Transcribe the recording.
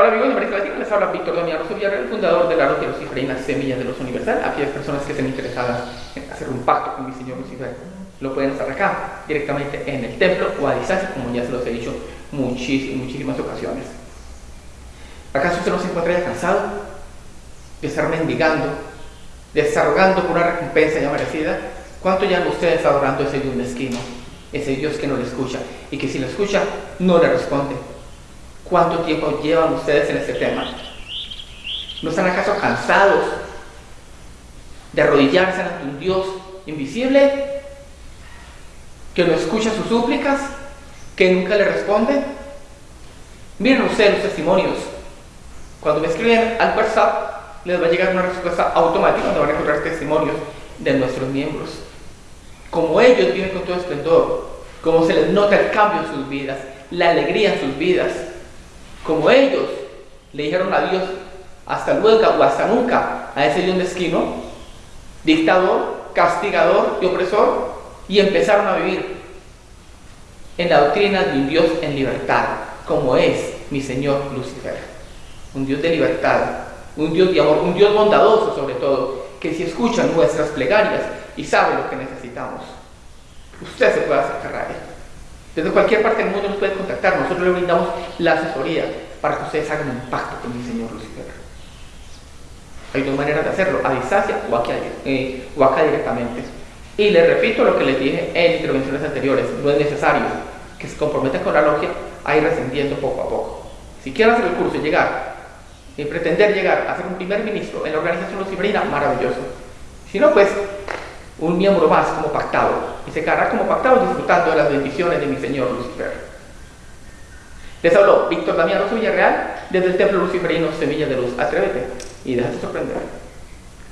Hola amigos de América Latina, les habla Víctor Damián Rosso Villarreal, fundador de la Logia Luciferina Semillas de Luz Universal. Aquellas personas que estén interesadas en hacer un pacto con mi Señor Lucifer lo pueden hacer acá, directamente en el templo o a distancia, como ya se los he dicho muchísimas, muchísimas ocasiones. ¿Acaso usted no se encuentra ya cansado de estar mendigando, de estar rogando por una recompensa ya merecida? ¿Cuánto ya usted está adorando ese Dios mezquino, ese Dios que no le escucha y que si lo escucha no le responde? ¿Cuánto tiempo llevan ustedes en este tema? ¿No están acaso cansados de arrodillarse ante un Dios invisible que no escucha sus súplicas, que nunca le responde? Miren ustedes los testimonios. Cuando me escriben al WhatsApp, les va a llegar una respuesta automática donde van a encontrar testimonios de nuestros miembros. Como ellos viven con todo esplendor, como se les nota el cambio en sus vidas, la alegría en sus vidas, como ellos le dijeron adiós hasta luego o hasta nunca a ese Dios mezquino, dictador, castigador y opresor, y empezaron a vivir en la doctrina de un Dios en libertad, como es mi Señor Lucifer. Un Dios de libertad, un Dios de amor, un Dios bondadoso sobre todo, que si escucha nuestras plegarias y sabe lo que necesitamos, usted se puede acercar a Él. Desde cualquier parte del mundo nos puede contactar, nosotros le brindamos la asesoría para que ustedes hagan un pacto con mi Señor Lucifer. Hay dos maneras de hacerlo, a distancia o eh, acá directamente. Y les repito lo que les dije en intervenciones anteriores, no es necesario que se comprometan con la logia a ir descendiendo poco a poco. Si quieren hacer el curso y llegar, y pretender llegar a ser un primer ministro en la organización luciferina, maravilloso. Si no, pues un miembro más como pactado, y se quedará como pactado disfrutando de las bendiciones de mi Señor Lucifer. Les habló Víctor Damián Rosso Villarreal desde el Templo Luciferino Semilla de Luz. Atrévete y déjate sorprender.